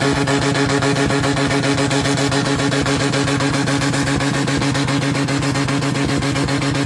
Thank you.